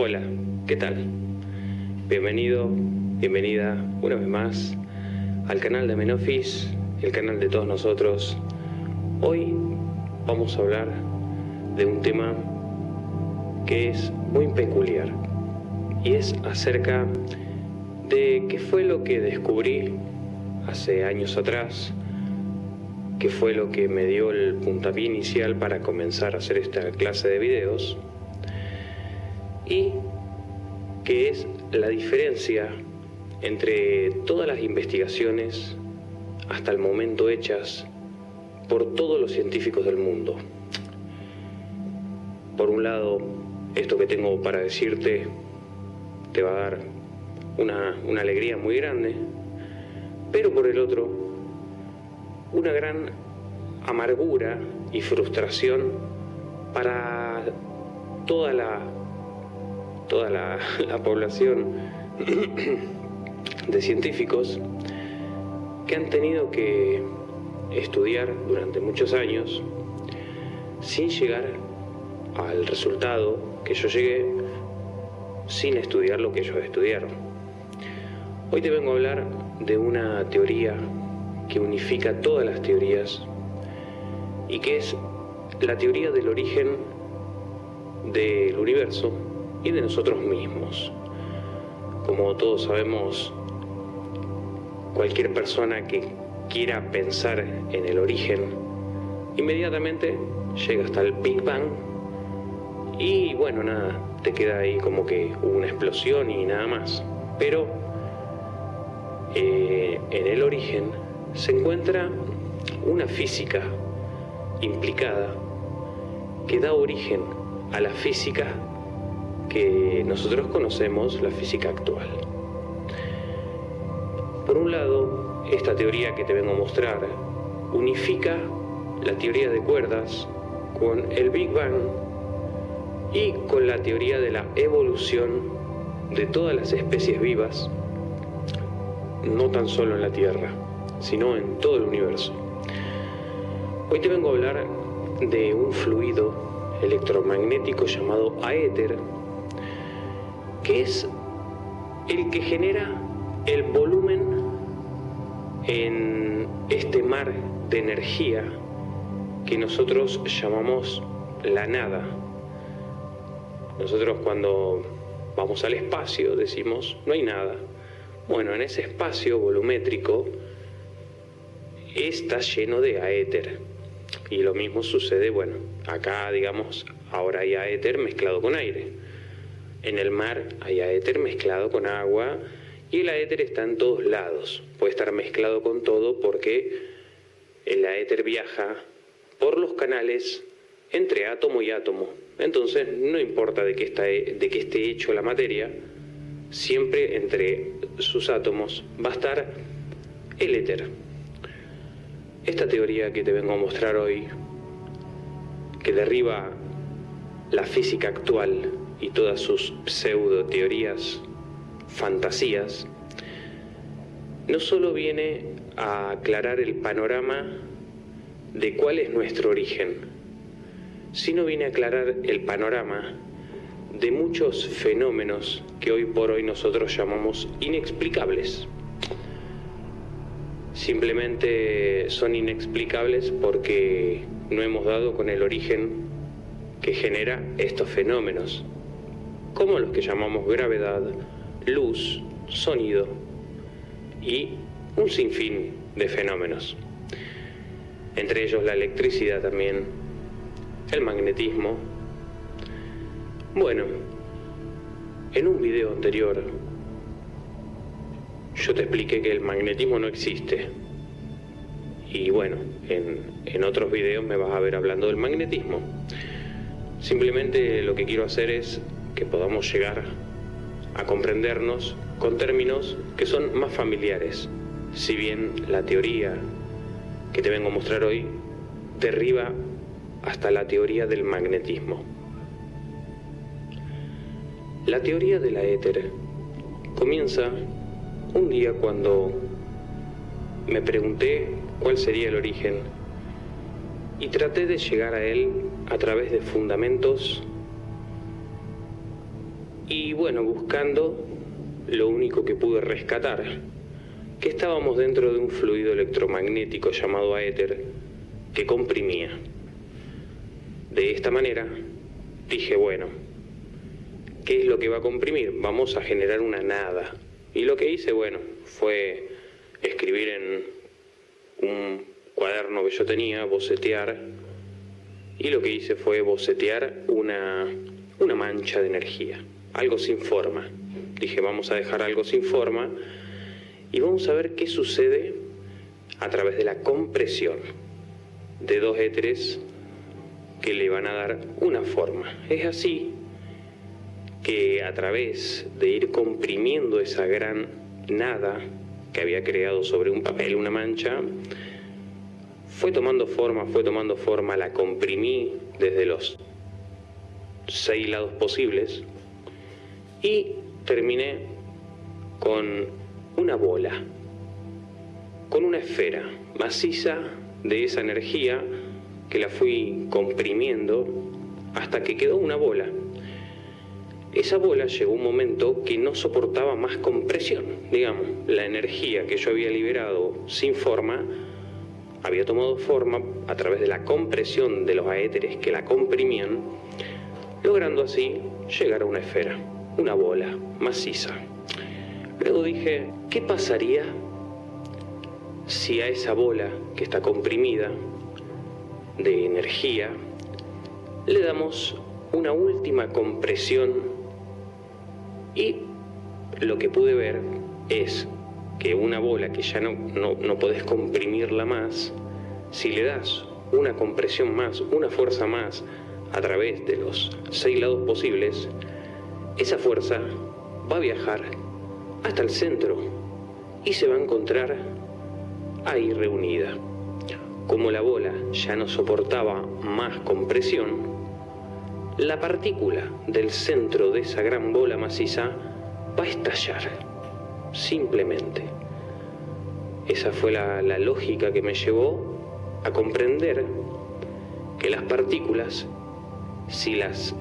Hola, ¿qué tal? Bienvenido, bienvenida una vez más al canal de Menofis, el canal de todos nosotros. Hoy vamos a hablar de un tema que es muy peculiar y es acerca de qué fue lo que descubrí hace años atrás, qué fue lo que me dio el puntapié inicial para comenzar a hacer esta clase de videos y qué es la diferencia entre todas las investigaciones hasta el momento hechas por todos los científicos del mundo. Por un lado, esto que tengo para decirte te va a dar una, una alegría muy grande, pero por el otro, una gran amargura y frustración para toda la, toda la, la población de científicos que han tenido que estudiar durante muchos años sin llegar al resultado que yo llegué sin estudiar lo que ellos estudiaron. Hoy te vengo a hablar de una teoría que unifica todas las teorías y que es la teoría del origen del universo y de nosotros mismos. Como todos sabemos, cualquier persona que quiera pensar en el origen, inmediatamente llega hasta el Big Bang y bueno, nada, te queda ahí como que hubo una explosión y nada más. Pero eh, en el origen se encuentra una física implicada que da origen a la física que nosotros conocemos, la física actual. Por un lado, esta teoría que te vengo a mostrar unifica la teoría de cuerdas con el Big Bang y con la teoría de la evolución de todas las especies vivas, no tan solo en la Tierra, sino en todo el universo. Hoy te vengo a hablar de un fluido electromagnético llamado aéter, que es el que genera el volumen en este mar de energía que nosotros llamamos la nada. Nosotros cuando vamos al espacio decimos no hay nada. Bueno, en ese espacio volumétrico está lleno de aéter. Y lo mismo sucede, bueno, acá digamos, ahora hay aéter mezclado con aire. En el mar hay aéter mezclado con agua y el aéter está en todos lados. Puede estar mezclado con todo porque el aéter viaja por los canales entre átomo y átomo. Entonces, no importa de qué, está, de qué esté hecho la materia, siempre entre sus átomos va a estar el éter. Esta teoría que te vengo a mostrar hoy, que derriba la física actual y todas sus pseudo teorías, fantasías, no solo viene a aclarar el panorama de cuál es nuestro origen, sino viene a aclarar el panorama de muchos fenómenos que hoy por hoy nosotros llamamos inexplicables. Simplemente son inexplicables porque no hemos dado con el origen que genera estos fenómenos, como los que llamamos gravedad, luz, sonido y un sinfín de fenómenos. Entre ellos la electricidad también, el magnetismo. Bueno, en un video anterior yo te expliqué que el magnetismo no existe. Y bueno, en, en, otros videos me vas a ver hablando del magnetismo. Simplemente lo que quiero hacer es que podamos llegar a comprendernos con términos que son más familiares. Si bien la teoría que te vengo a mostrar hoy derriba hasta la teoría del magnetismo. La teoría de la éter comienza un día cuando me pregunté cuál sería el origen y traté de llegar a él a través de fundamentos Y bueno, buscando lo único que pude rescatar, que estábamos dentro de un fluido electromagnético llamado éter que comprimía. De esta manera dije, bueno, ¿qué es lo que va a comprimir? Vamos a generar una nada. Y lo que hice, bueno, fue escribir en un cuaderno que yo tenía, bocetear, y lo que hice fue bocetear una, una mancha de energía, algo sin forma. Dije, vamos a dejar algo sin forma y vamos a ver qué sucede a través de la compresión de dos éteres que le van a dar una forma. Es así que a través de ir comprimiendo esa gran nada que había creado sobre un papel una mancha, fue tomando forma, fue tomando forma, la comprimí desde los seis lados posibles y terminé con una bola, con una esfera maciza de esa energía que la fui comprimiendo hasta que quedó una bola. Esa bola llegó un momento que no soportaba más compresión, digamos, la energía que yo había liberado sin forma había tomado forma a través de la compresión de los aéteres que la comprimían, logrando así llegar a una esfera, una bola maciza. Luego dije, ¿qué pasaría si a esa bola que está comprimida de energía le damos una última compresión y lo que pude ver es que una bola que ya no, no, no podés comprimirla más, si le das una compresión más, una fuerza más a través de los seis lados posibles, esa fuerza va a viajar hasta el centro y se va a encontrar ahí reunida. Como la bola ya no soportaba más compresión, la partícula del centro de esa gran bola maciza va a estallar simplemente. Esa fue la, lógica que me llevó a comprender que las partículas, si las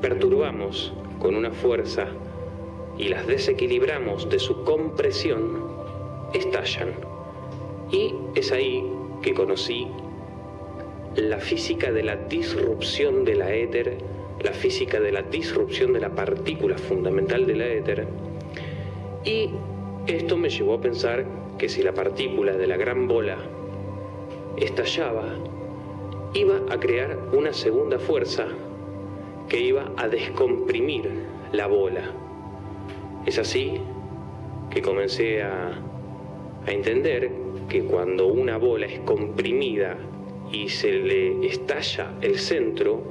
perturbamos con una fuerza y las desequilibramos de su compresión, estallan. Y es ahí que conocí la física de la disrupción de la éter, la física de la disrupción de la partícula fundamental de la éter, y esto me llevó a pensar que si la partícula de la gran bola estallaba, iba a crear una segunda fuerza que iba a descomprimir la bola. Es así que comencé a, entender que cuando una bola es comprimida y se le estalla el centro,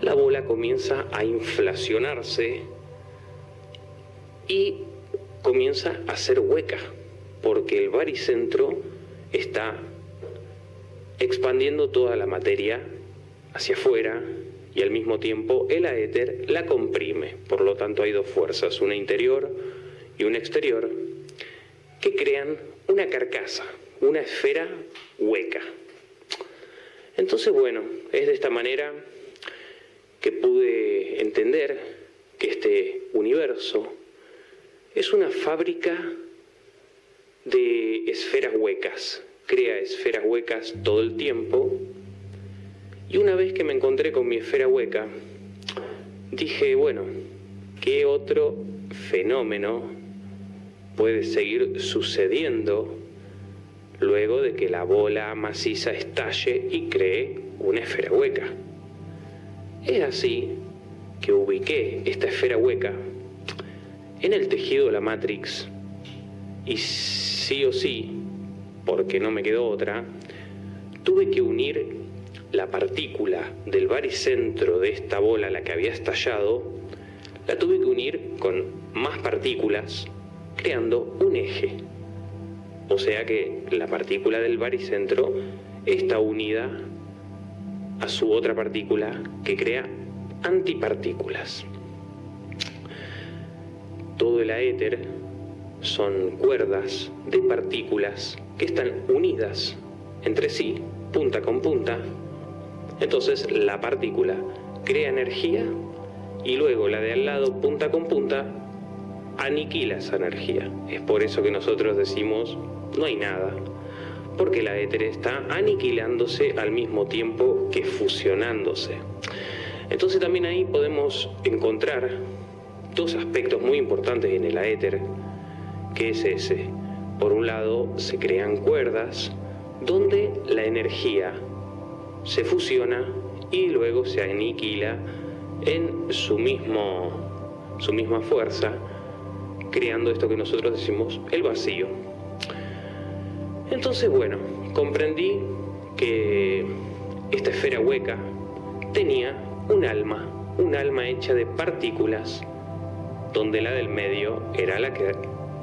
la bola comienza a inflacionarse y comienza a ser hueca, porque el baricentro está expandiendo toda la materia hacia afuera y al mismo tiempo el aéter la comprime. Por lo tanto hay dos fuerzas, una interior y una exterior, que crean una carcasa, una esfera hueca. Entonces, bueno, es de esta manera que pude entender que este universo es una fábrica de esferas huecas, crea esferas huecas todo el tiempo. Y una vez que me encontré con mi esfera hueca, dije, bueno, ¿qué otro fenómeno puede seguir sucediendo luego de que la bola maciza estalle y cree una esfera hueca? Es así que ubiqué esta esfera hueca en el tejido de la Matrix, y sí o sí, porque no me quedó otra, tuve que unir la partícula del baricentro de esta bola, la que había estallado, la tuve que unir con más partículas, creando un eje. O sea que la partícula del baricentro está unida a su otra partícula que crea antipartículas todo el aéter son cuerdas de partículas que están unidas entre sí, punta con punta. Entonces la partícula crea energía y luego la de al lado, punta con punta, aniquila esa energía. Es por eso que nosotros decimos, no hay nada, porque la éter está aniquilándose al mismo tiempo que fusionándose. Entonces también ahí podemos encontrar dos aspectos muy importantes en el éter, que es ese. Por un lado, se crean cuerdas donde la energía se fusiona y luego se aniquila en su, mismo, su misma fuerza, creando esto que nosotros decimos el vacío. Entonces, bueno, comprendí que esta esfera hueca tenía un alma, un alma hecha de partículas, donde la del medio era la que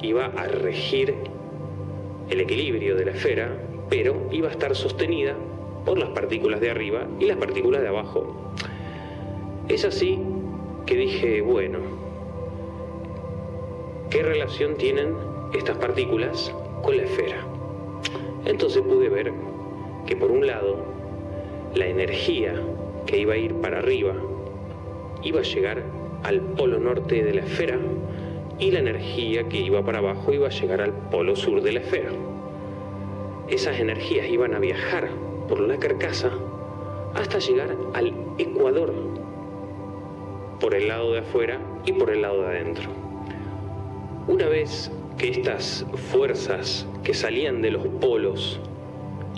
iba a regir el equilibrio de la esfera, pero iba a estar sostenida por las partículas de arriba y las partículas de abajo. Es así que dije, bueno, ¿qué relación tienen estas partículas con la esfera? Entonces pude ver que por un lado, la energía que iba a ir para arriba iba a llegar al polo norte de la esfera y la energía que iba para abajo iba a llegar al polo sur de la esfera. Esas energías iban a viajar por la carcasa hasta llegar al ecuador, por el lado de afuera y por el lado de adentro. Una vez que estas fuerzas que salían de los polos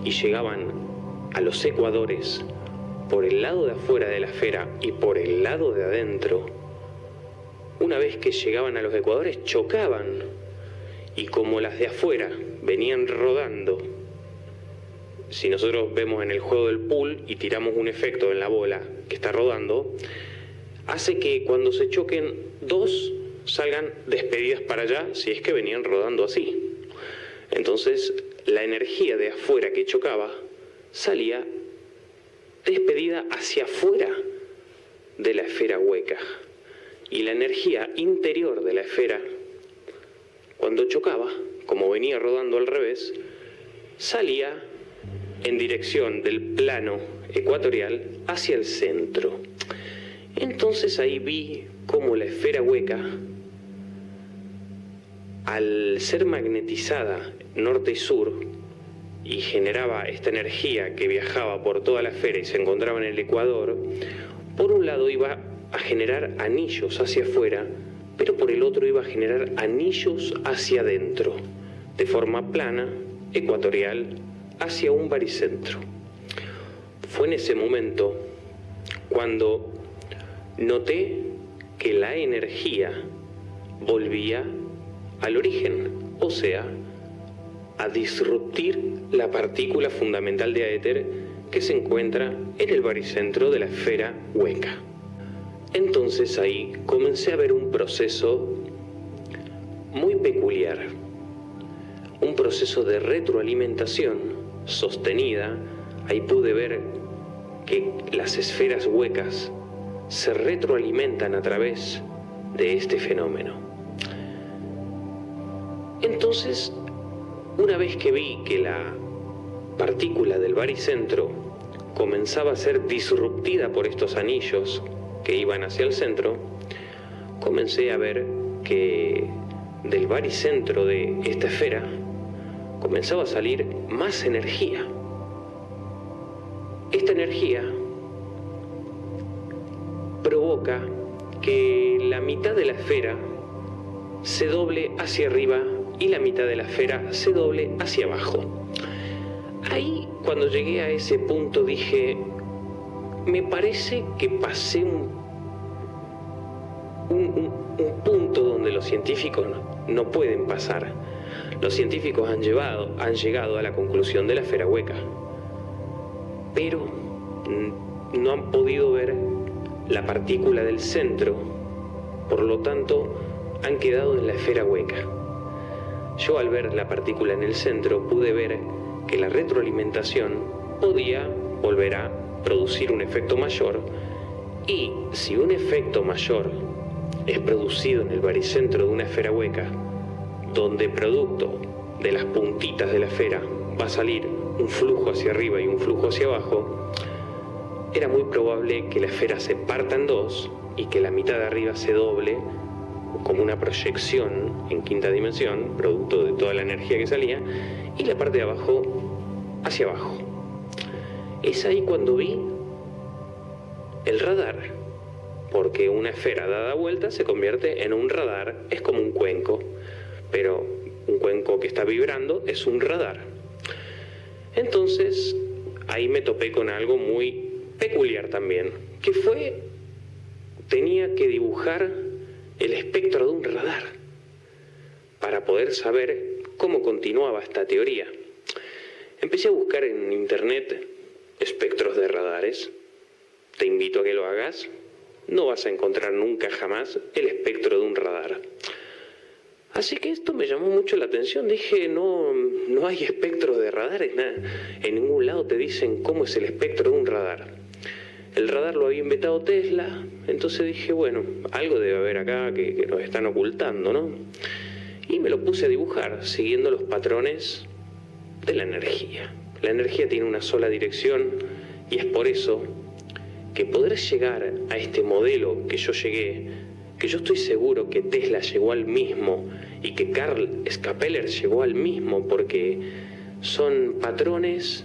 y llegaban a los ecuadores por el lado de afuera de la esfera y por el lado de adentro, una vez que llegaban a los ecuadores chocaban y como las de afuera venían rodando, si nosotros vemos en el juego del pool y tiramos un efecto en la bola que está rodando, hace que cuando se choquen dos salgan despedidas para allá si es que venían rodando así. Entonces la energía de afuera que chocaba salía despedida hacia afuera de la esfera hueca. Y la energía interior de la esfera, cuando chocaba, como venía rodando al revés, salía en dirección del plano ecuatorial hacia el centro. Entonces ahí vi cómo la esfera hueca, al ser magnetizada norte y sur, y generaba esta energía que viajaba por toda la esfera y se encontraba en el ecuador, por un lado iba a generar anillos hacia afuera, pero por el otro iba a generar anillos hacia adentro, de forma plana, ecuatorial, hacia un baricentro. Fue en ese momento cuando noté que la energía volvía al origen, o sea, a disruptir la partícula fundamental de éter que se encuentra en el baricentro de la esfera hueca. Entonces ahí comencé a ver un proceso muy peculiar, un proceso de retroalimentación sostenida. Ahí pude ver que las esferas huecas se retroalimentan a través de este fenómeno. Entonces una vez que vi que la partícula del baricentro comenzaba a ser disruptida por estos anillos que iban hacia el centro, comencé a ver que del baricentro de esta esfera comenzaba a salir más energía. Esta energía provoca que la mitad de la esfera se doble hacia arriba y la mitad de la esfera se doble hacia abajo. Ahí, cuando llegué a ese punto, dije, me parece que pasé un, un, punto donde los científicos no, pueden pasar. Los científicos han, llevado, han llegado a la conclusión de la esfera hueca, pero no han podido ver la partícula del centro, por lo tanto han quedado en la esfera hueca. Yo al ver la partícula en el centro pude ver que la retroalimentación podía volver a producir un efecto mayor. Y si un efecto mayor es producido en el baricentro de una esfera hueca, donde producto de las puntitas de la esfera va a salir un flujo hacia arriba y un flujo hacia abajo, era muy probable que la esfera se parta en dos y que la mitad de arriba se doble como una proyección en quinta dimensión, producto de toda la energía que salía, y la parte de abajo hacia abajo. Es ahí cuando vi el radar, porque una esfera dada vuelta se convierte en un radar, es como un cuenco, pero un cuenco que está vibrando es un radar. Entonces, ahí me topé con algo muy peculiar también, que fue, tenía que dibujar el espectro de un radar para poder saber cómo continuaba esta teoría. Empecé a buscar en internet espectros de radares. Te invito a que lo hagas. No vas a encontrar nunca jamás el espectro de un radar. Así que esto me llamó mucho la atención. Dije, no, no hay espectros de radares. En ningún lado te dicen cómo es el espectro de un radar. El radar lo había inventado Tesla, entonces dije, bueno, algo debe haber acá que, que nos están ocultando, ¿no? Y me lo puse a dibujar siguiendo los patrones de la energía. La energía tiene una sola dirección y es por eso que poder llegar a este modelo que yo llegué, que yo estoy seguro que Tesla llegó al mismo y que Carl Scapeller llegó al mismo porque son patrones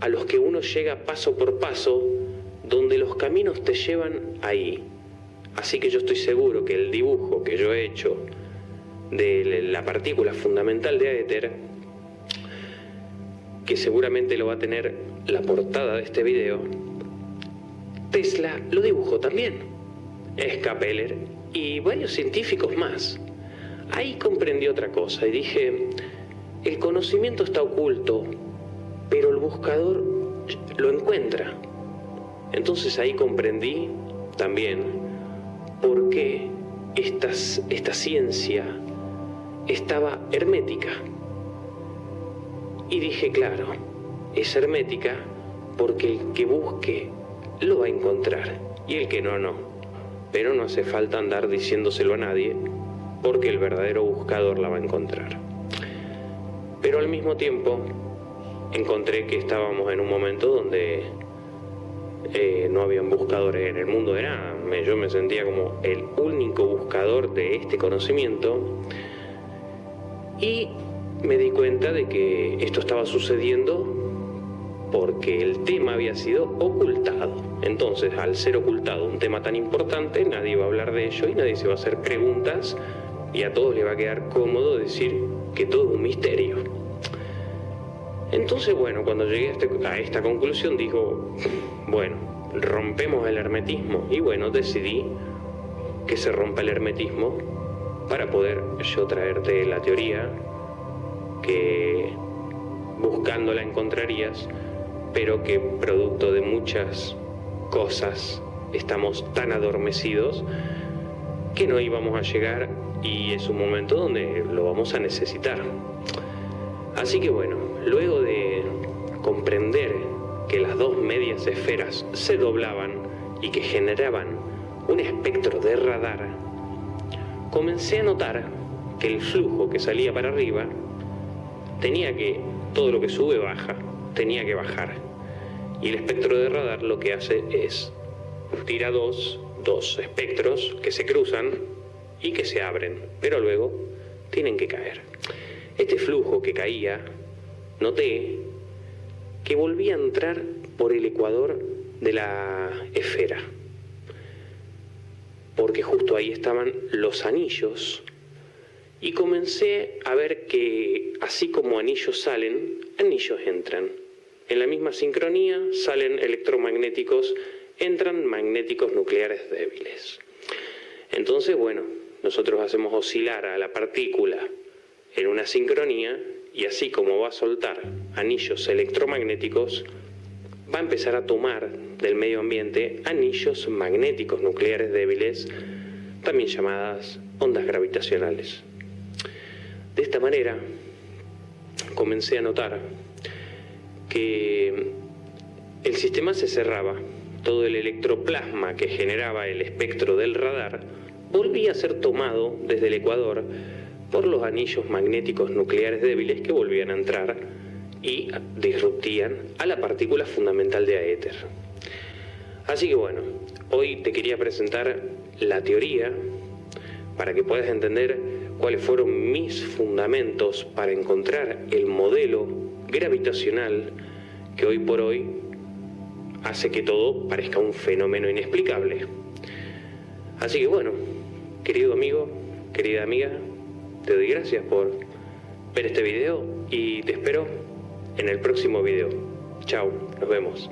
a los que uno llega paso por paso donde los caminos te llevan ahí. Así que yo estoy seguro que el dibujo que yo he hecho de la partícula fundamental de éter, que seguramente lo va a tener la portada de este video, Tesla lo dibujó también, Scapeller y varios científicos más. Ahí comprendí otra cosa y dije, el conocimiento está oculto, pero el buscador lo encuentra. Entonces ahí comprendí también por qué esta ciencia estaba hermética. Y dije, claro, es hermética porque el que busque lo va a encontrar y el que no, no. Pero no hace falta andar diciéndoselo a nadie porque el verdadero buscador la va a encontrar. Pero al mismo tiempo encontré que estábamos en un momento donde eh, no habían buscadores en el mundo de nada. yo me sentía como el único buscador de este conocimiento y me di cuenta de que esto estaba sucediendo porque el tema había sido ocultado. Entonces, al ser ocultado un tema tan importante, nadie va a hablar de ello y nadie se va a hacer preguntas y a todos le va a quedar cómodo decir que todo es un misterio. Entonces, bueno, cuando llegué a, este, esta conclusión, digo, bueno, rompemos el hermetismo. Y bueno, decidí que se rompa el hermetismo para poder yo traerte la teoría que buscando la encontrarías, pero que producto de muchas cosas estamos tan adormecidos que no íbamos a llegar y es un momento donde lo vamos a necesitar. Así que bueno, luego de comprender que las dos medias esferas se doblaban y que generaban un espectro de radar, comencé a notar que el flujo que salía para arriba tenía que, todo lo que sube baja, tenía que bajar. Y el espectro de radar lo que hace es tira dos, dos espectros que se cruzan y que se abren, pero luego tienen que caer. Este flujo que caía, noté que volvía a entrar por el ecuador de la esfera, porque justo ahí estaban los anillos, y comencé a ver que así como anillos salen, anillos entran. En la misma sincronía salen electromagnéticos, entran magnéticos nucleares débiles. Entonces, bueno, nosotros hacemos oscilar a la partícula en una sincronía y así como va a soltar anillos electromagnéticos, va a empezar a tomar del medio ambiente anillos magnéticos nucleares débiles, también llamadas ondas gravitacionales. De esta manera, comencé a notar el sistema se cerraba, todo el electroplasma que generaba el espectro del radar volvía a ser tomado desde el ecuador por los anillos magnéticos nucleares débiles que volvían a entrar y disruptían a la partícula fundamental de éter. Así que bueno, Hoy te quería presentar la teoría para que puedas entender cuáles fueron mis fundamentos para encontrar el modelo gravitacional que hoy por hoy hace que todo parezca un fenómeno inexplicable. Así que bueno, querido amigo, querida amiga, te doy gracias por ver este video y te espero en el próximo video. Chao, nos vemos.